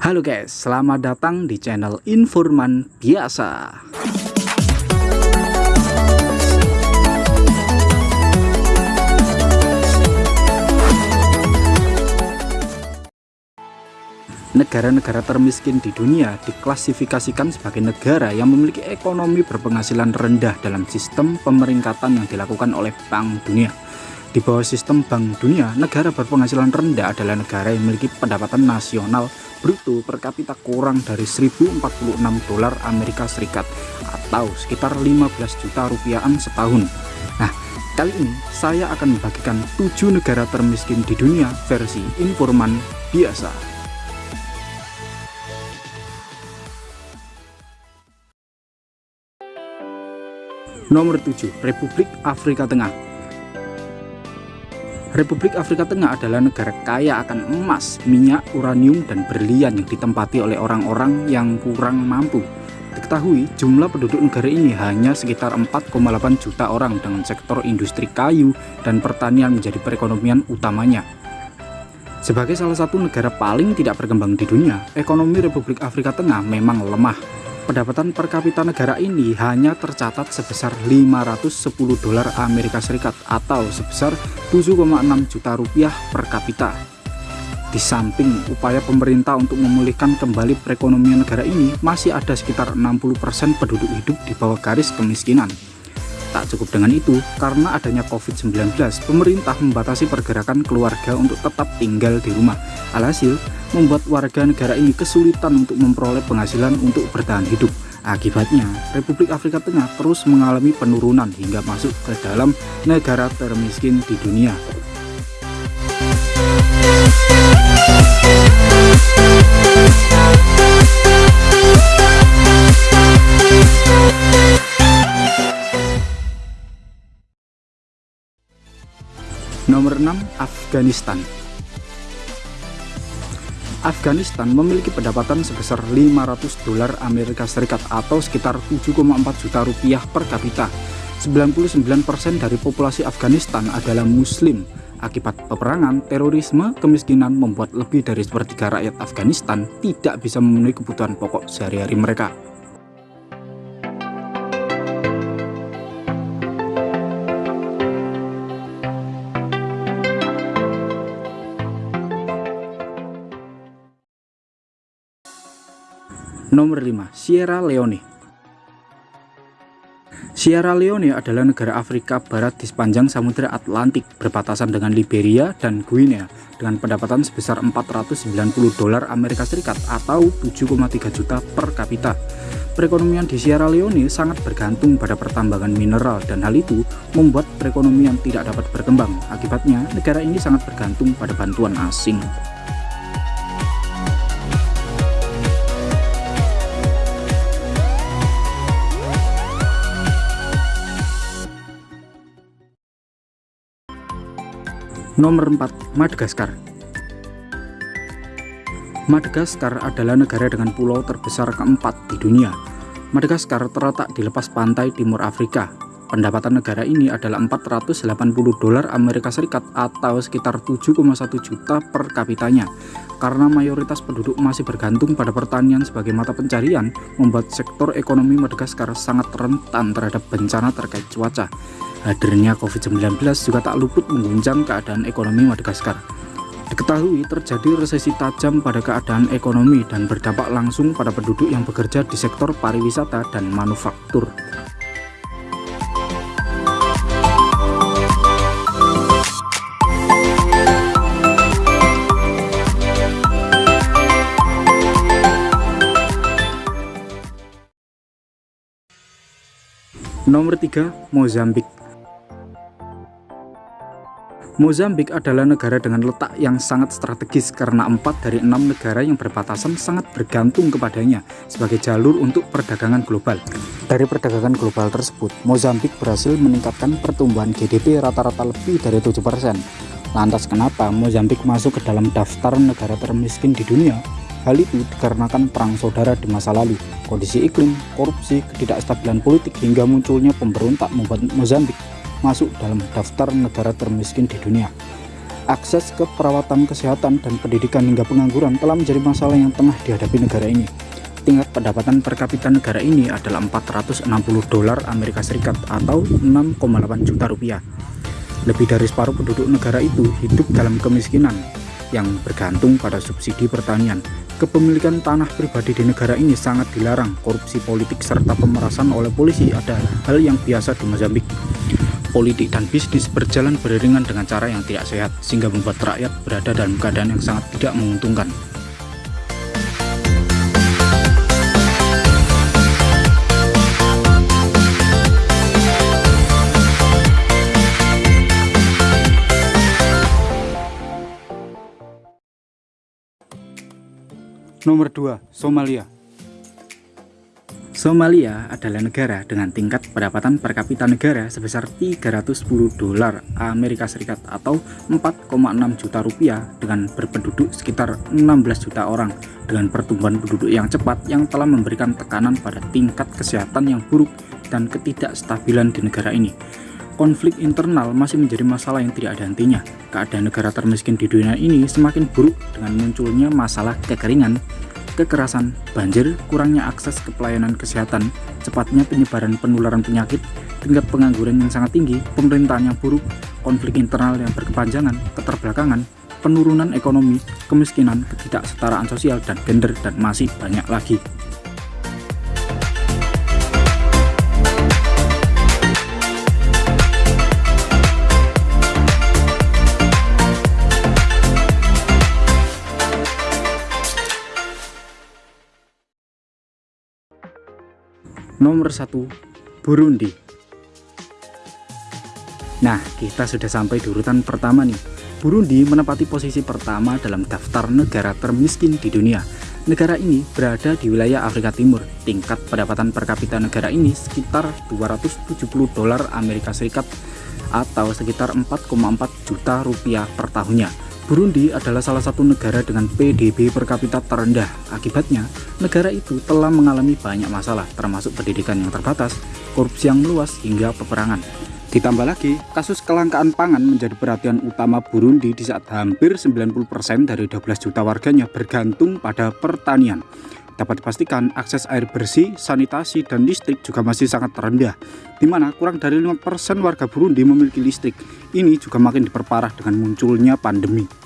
Halo guys, selamat datang di channel Informan Biasa. Negara-negara termiskin di dunia diklasifikasikan sebagai negara yang memiliki ekonomi berpenghasilan rendah dalam sistem pemeringkatan yang dilakukan oleh Bank Dunia. Di bawah sistem Bank Dunia, negara berpenghasilan rendah adalah negara yang memiliki pendapatan nasional bruto per kapita kurang dari 1046 dolar Amerika Serikat atau sekitar 15 juta rupiahan setahun. Nah, kali ini saya akan membagikan 7 negara termiskin di dunia versi informan biasa. Nomor 7, Republik Afrika Tengah Republik Afrika Tengah adalah negara kaya akan emas, minyak, uranium, dan berlian yang ditempati oleh orang-orang yang kurang mampu. Diketahui, jumlah penduduk negara ini hanya sekitar 4,8 juta orang dengan sektor industri kayu dan pertanian menjadi perekonomian utamanya. Sebagai salah satu negara paling tidak berkembang di dunia, ekonomi Republik Afrika Tengah memang lemah pendapatan per kapita negara ini hanya tercatat sebesar 510 dolar Amerika Serikat atau sebesar 7,6 juta rupiah per kapita. Di samping upaya pemerintah untuk memulihkan kembali perekonomian negara ini, masih ada sekitar 60% penduduk hidup di bawah garis kemiskinan. Tak cukup dengan itu, karena adanya COVID-19, pemerintah membatasi pergerakan keluarga untuk tetap tinggal di rumah. Alhasil, membuat warga negara ini kesulitan untuk memperoleh penghasilan untuk bertahan hidup. Akibatnya, Republik Afrika Tengah terus mengalami penurunan hingga masuk ke dalam negara termiskin di dunia. Nomor 6 Afghanistan. Afghanistan memiliki pendapatan sebesar 500 dolar Amerika Serikat atau sekitar 7,4 juta rupiah per kapita. 99% dari populasi Afghanistan adalah muslim. Akibat peperangan, terorisme, kemiskinan membuat lebih dari sepertiga rakyat Afghanistan tidak bisa memenuhi kebutuhan pokok sehari-hari mereka Nomor 5. Sierra Leone Sierra Leone adalah negara Afrika Barat di sepanjang Samudra Atlantik berbatasan dengan Liberia dan Guinea dengan pendapatan sebesar 490 dolar Amerika Serikat atau 7,3 juta per kapita. Perekonomian di Sierra Leone sangat bergantung pada pertambangan mineral dan hal itu membuat perekonomian tidak dapat berkembang. Akibatnya, negara ini sangat bergantung pada bantuan asing. Nomor 4. Madagaskar Madagaskar adalah negara dengan pulau terbesar keempat di dunia. Madagaskar terletak di lepas pantai timur Afrika. Pendapatan negara ini adalah 480 dolar Amerika Serikat atau sekitar 7,1 juta per kapitanya. Karena mayoritas penduduk masih bergantung pada pertanian sebagai mata pencarian, membuat sektor ekonomi Madagaskar sangat rentan terhadap bencana terkait cuaca. Hadirnya COVID-19 juga tak luput mengguncang keadaan ekonomi Madagaskar. Diketahui terjadi resesi tajam pada keadaan ekonomi dan berdampak langsung pada penduduk yang bekerja di sektor pariwisata dan manufaktur. Nomor 3, Mozambik Mozambik adalah negara dengan letak yang sangat strategis karena empat dari enam negara yang berbatasan sangat bergantung kepadanya sebagai jalur untuk perdagangan global. Dari perdagangan global tersebut, Mozambik berhasil meningkatkan pertumbuhan GDP rata-rata lebih dari 7%. Lantas kenapa Mozambik masuk ke dalam daftar negara termiskin di dunia? Hal itu dikarenakan perang saudara di masa lalu, kondisi iklim, korupsi, ketidakstabilan politik hingga munculnya pemberontak membuat Mozambik masuk dalam daftar negara termiskin di dunia. Akses ke perawatan kesehatan dan pendidikan hingga pengangguran telah menjadi masalah yang tengah dihadapi negara ini. Tingkat pendapatan per kapita negara ini adalah 460 dolar Amerika Serikat atau 6,8 juta rupiah. Lebih dari separuh penduduk negara itu hidup dalam kemiskinan yang bergantung pada subsidi pertanian. Kepemilikan tanah pribadi di negara ini sangat dilarang. Korupsi politik serta pemerasan oleh polisi adalah hal yang biasa di Mozambik politik dan bisnis berjalan beriringan dengan cara yang tidak sehat, sehingga membuat rakyat berada dalam keadaan yang sangat tidak menguntungkan. Nomor 2. Somalia Somalia adalah negara dengan tingkat pendapatan per kapita negara sebesar 310 dolar Amerika Serikat atau 4,6 juta rupiah dengan berpenduduk sekitar 16 juta orang dengan pertumbuhan penduduk yang cepat yang telah memberikan tekanan pada tingkat kesehatan yang buruk dan ketidakstabilan di negara ini. Konflik internal masih menjadi masalah yang tidak ada hentinya. Keadaan negara termiskin di dunia ini semakin buruk dengan munculnya masalah kekeringan, kekerasan, banjir, kurangnya akses ke pelayanan kesehatan, cepatnya penyebaran penularan penyakit, tingkat pengangguran yang sangat tinggi, pemerintahan yang buruk, konflik internal yang berkepanjangan, keterbelakangan, penurunan ekonomi, kemiskinan, ketidaksetaraan sosial, dan gender, dan masih banyak lagi. Nomor 1 Burundi. Nah kita sudah sampai di urutan pertama nih. Burundi menempati posisi pertama dalam daftar negara termiskin di dunia. Negara ini berada di wilayah Afrika Timur. Tingkat pendapatan per kapita negara ini sekitar 270 dolar Amerika Serikat Atau sekitar 4,4 juta rupiah per tahunnya Burundi adalah salah satu negara dengan PDB per kapita terendah. Akibatnya, negara itu telah mengalami banyak masalah, termasuk pendidikan yang terbatas, korupsi yang meluas, hingga peperangan. Ditambah lagi, kasus kelangkaan pangan menjadi perhatian utama Burundi di saat hampir 90% dari 12 juta warganya bergantung pada pertanian. Dapat dipastikan akses air bersih, sanitasi, dan listrik juga masih sangat rendah, di mana kurang dari 5% warga Burundi memiliki listrik. Ini juga makin diperparah dengan munculnya pandemi.